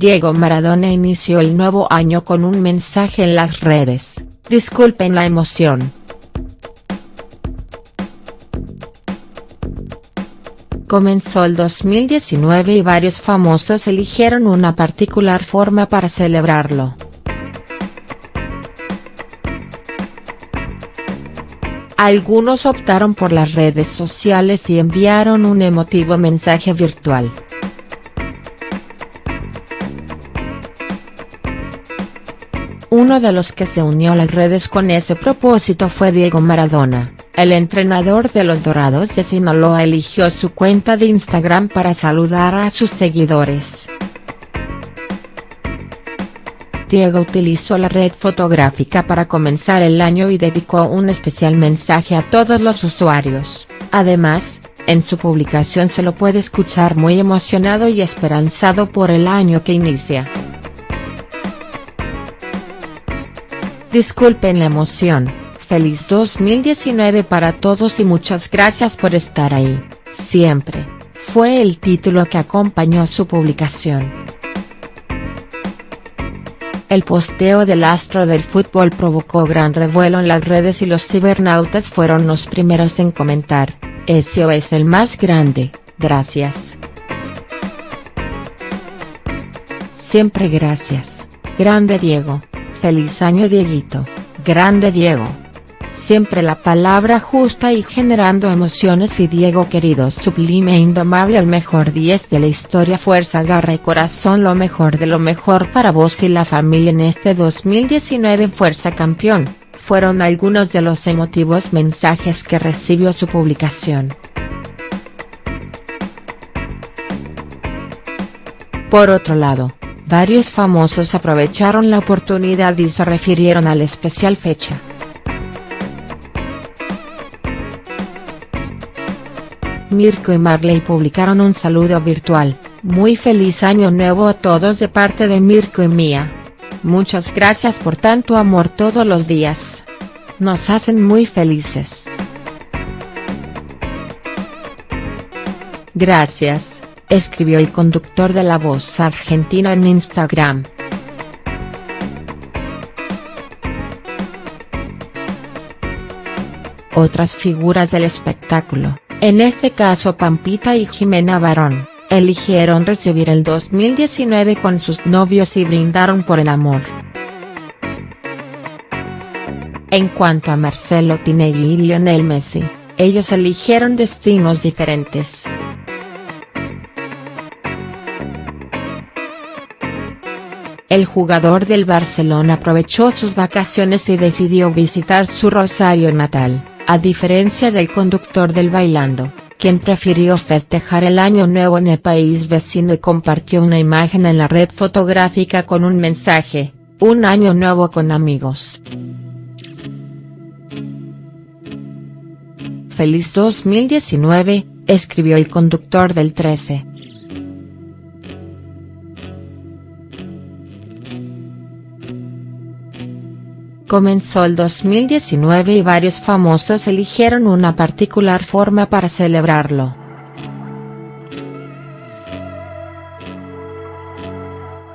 Diego Maradona inició el nuevo año con un mensaje en las redes, disculpen la emoción. Comenzó el 2019 y varios famosos eligieron una particular forma para celebrarlo. Algunos optaron por las redes sociales y enviaron un emotivo mensaje virtual. Uno de los que se unió a las redes con ese propósito fue Diego Maradona, el entrenador de los Dorados de Sinaloa eligió su cuenta de Instagram para saludar a sus seguidores. Diego utilizó la red fotográfica para comenzar el año y dedicó un especial mensaje a todos los usuarios, además, en su publicación se lo puede escuchar muy emocionado y esperanzado por el año que inicia. Disculpen la emoción, feliz 2019 para todos y muchas gracias por estar ahí, siempre, fue el título que acompañó su publicación. El posteo del astro del fútbol provocó gran revuelo en las redes y los cibernautas fueron los primeros en comentar, ese es el más grande, gracias. Siempre gracias, grande Diego. Feliz año Dieguito, grande Diego. Siempre la palabra justa y generando emociones y Diego querido sublime e indomable el mejor 10 de la historia fuerza garra y corazón lo mejor de lo mejor para vos y la familia en este 2019 fuerza campeón, fueron algunos de los emotivos mensajes que recibió su publicación. Por otro lado, Varios famosos aprovecharon la oportunidad y se refirieron a la especial fecha. Mirko y Marley publicaron un saludo virtual, muy feliz año nuevo a todos de parte de Mirko y Mía. Muchas gracias por tanto amor todos los días. Nos hacen muy felices. Gracias escribió el conductor de La Voz Argentina en Instagram. Otras figuras del espectáculo, en este caso Pampita y Jimena Barón, eligieron recibir el 2019 con sus novios y brindaron por el amor. En cuanto a Marcelo Tinelli y Lionel Messi, ellos eligieron destinos diferentes. El jugador del Barcelona aprovechó sus vacaciones y decidió visitar su Rosario natal, a diferencia del conductor del Bailando, quien prefirió festejar el año nuevo en el país vecino y compartió una imagen en la red fotográfica con un mensaje, un año nuevo con amigos. Feliz 2019, escribió el conductor del 13. Comenzó el 2019 y varios famosos eligieron una particular forma para celebrarlo.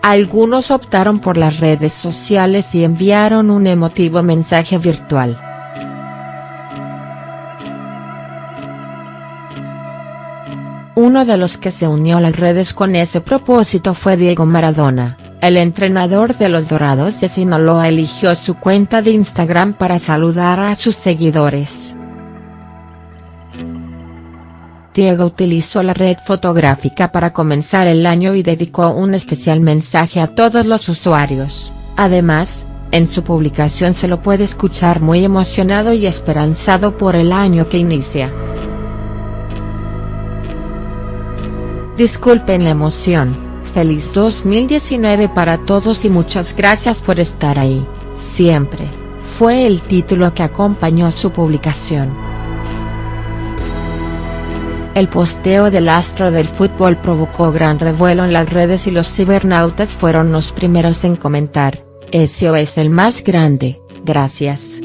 Algunos optaron por las redes sociales y enviaron un emotivo mensaje virtual. Uno de los que se unió a las redes con ese propósito fue Diego Maradona el entrenador de los Dorados de Sinaloa eligió su cuenta de Instagram para saludar a sus seguidores. Diego utilizó la red fotográfica para comenzar el año y dedicó un especial mensaje a todos los usuarios, además, en su publicación se lo puede escuchar muy emocionado y esperanzado por el año que inicia. Disculpen la emoción, feliz 2019 para todos y muchas gracias por estar ahí, siempre, fue el título que acompañó su publicación. El posteo del astro del fútbol provocó gran revuelo en las redes y los cibernautas fueron los primeros en comentar, ese es el más grande, gracias.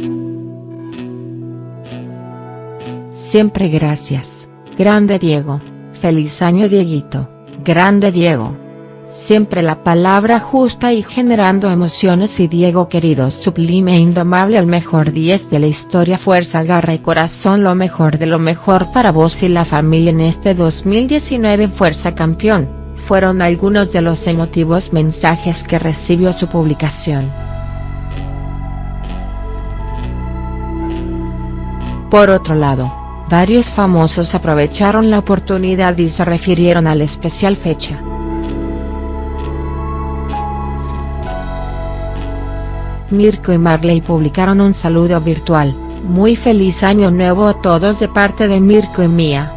Siempre gracias, grande Diego, feliz año Dieguito, grande Diego. Siempre la palabra justa y generando emociones y Diego querido sublime e indomable el mejor 10 de la historia fuerza garra y corazón lo mejor de lo mejor para vos y la familia en este 2019 fuerza campeón, fueron algunos de los emotivos mensajes que recibió su publicación. Por otro lado, varios famosos aprovecharon la oportunidad y se refirieron a la especial fecha. Mirko y Marley publicaron un saludo virtual, muy feliz año nuevo a todos de parte de Mirko y Mía.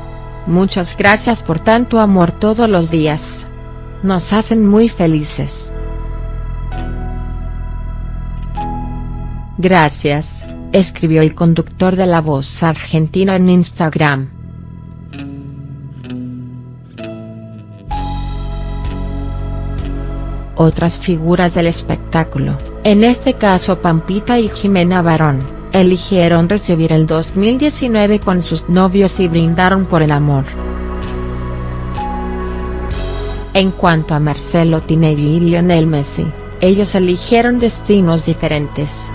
Muchas gracias por tanto amor todos los días. Nos hacen muy felices. Gracias, escribió el conductor de La Voz Argentina en Instagram. Otras figuras del espectáculo en este caso Pampita y Jimena Barón, eligieron recibir el 2019 con sus novios y brindaron por el amor. En cuanto a Marcelo Tinelli y Lionel Messi, ellos eligieron destinos diferentes.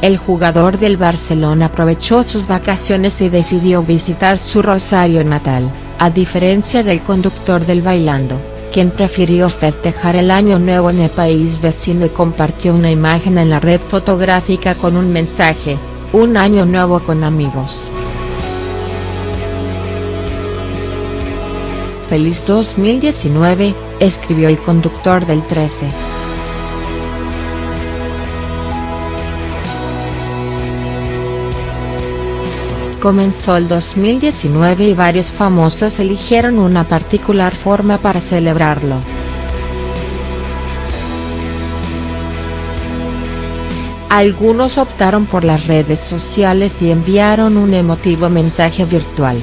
El jugador del Barcelona aprovechó sus vacaciones y decidió visitar su Rosario natal a diferencia del conductor del Bailando, quien prefirió festejar el año nuevo en el país vecino y compartió una imagen en la red fotográfica con un mensaje, un año nuevo con amigos. Feliz 2019, escribió el conductor del 13. Comenzó el 2019 y varios famosos eligieron una particular forma para celebrarlo. Algunos optaron por las redes sociales y enviaron un emotivo mensaje virtual.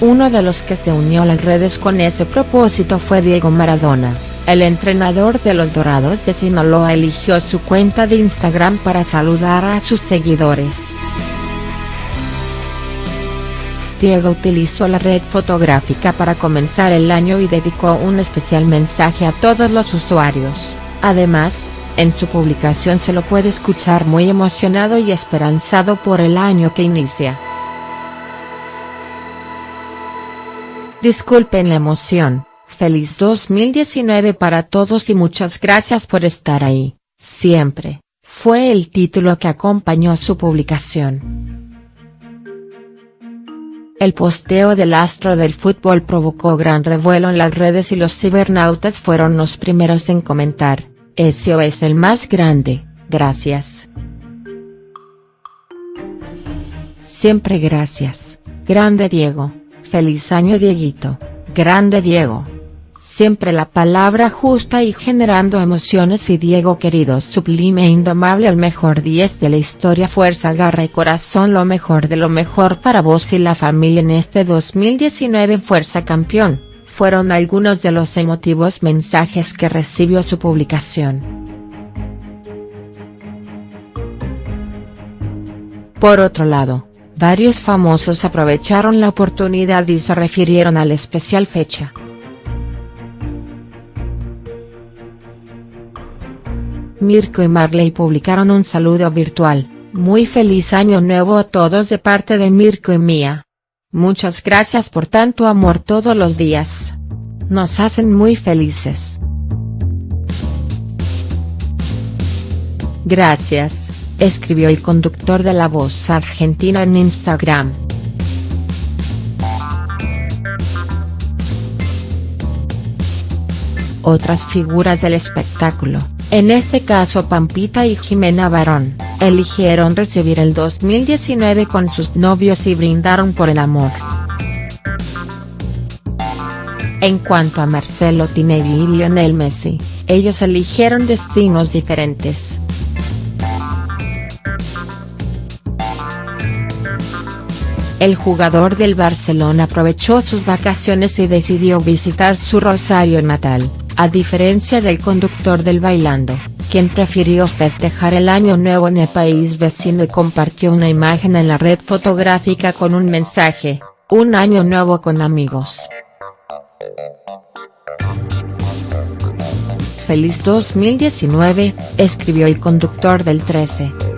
Uno de los que se unió a las redes con ese propósito fue Diego Maradona. El entrenador de los Dorados de Sinaloa eligió su cuenta de Instagram para saludar a sus seguidores. Diego utilizó la red fotográfica para comenzar el año y dedicó un especial mensaje a todos los usuarios, además, en su publicación se lo puede escuchar muy emocionado y esperanzado por el año que inicia. Disculpen la emoción, Feliz 2019 para todos y muchas gracias por estar ahí, siempre, fue el título que acompañó su publicación. El posteo del astro del fútbol provocó gran revuelo en las redes y los cibernautas fueron los primeros en comentar, ese es el más grande, gracias. Siempre gracias, grande Diego, feliz año Dieguito, grande Diego. Siempre la palabra justa y generando emociones y Diego querido sublime e indomable el mejor 10 de la historia fuerza garra y corazón lo mejor de lo mejor para vos y la familia en este 2019 fuerza campeón, fueron algunos de los emotivos mensajes que recibió su publicación. Por otro lado, varios famosos aprovecharon la oportunidad y se refirieron a la especial fecha. Mirko y Marley publicaron un saludo virtual, muy feliz año nuevo a todos de parte de Mirko y Mía. Muchas gracias por tanto amor todos los días. Nos hacen muy felices. Gracias, escribió el conductor de La Voz Argentina en Instagram. Otras figuras del espectáculo en este caso Pampita y Jimena Barón, eligieron recibir el 2019 con sus novios y brindaron por el amor. En cuanto a Marcelo Tinelli y Lionel Messi, ellos eligieron destinos diferentes. El jugador del Barcelona aprovechó sus vacaciones y decidió visitar su Rosario natal a diferencia del conductor del Bailando, quien prefirió festejar el año nuevo en el país vecino y compartió una imagen en la red fotográfica con un mensaje, un año nuevo con amigos. Feliz 2019, escribió el conductor del 13.